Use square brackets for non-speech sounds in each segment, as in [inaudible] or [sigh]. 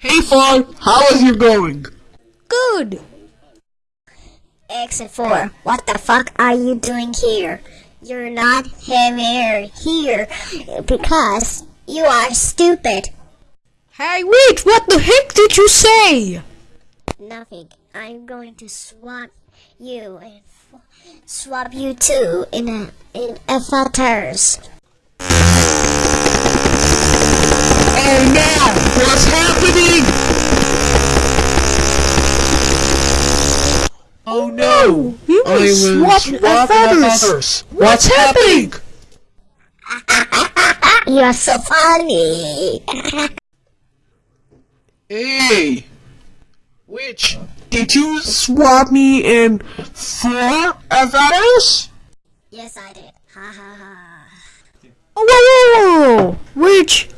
Hey Fawn, how is you going? Good. X and 4, what the fuck are you doing here? You're not here here because you are stupid. Hey, wait, what the heck did you say? Nothing. I'm going to swap you and f- swap you two in a in a avatars. Oh no! What's happening? Oh no! You oh, I will swap swap feathers. feathers. What's happening? [laughs] You're so funny. Hey! Which? Did you swap me in four avatars? yes, I did. Ha ha ha. Oh, whoa, whoa, whoa, whoa.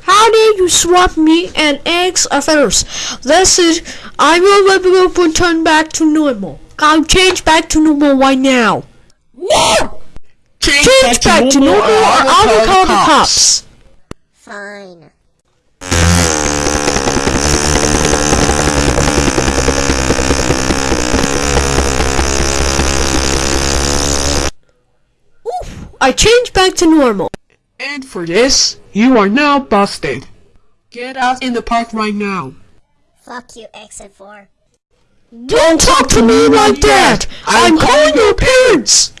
How did you swap me and eggs of feathers? That's it. I will will return back to normal. I'll change back to normal right now. No! Change back to normal or I will call the cops. Fine. Oof, I changed back to normal. And for this, you are now busted. Get out in the park right now. Fuck you, X and 4. Don't talk to me like that! I'm calling your parents!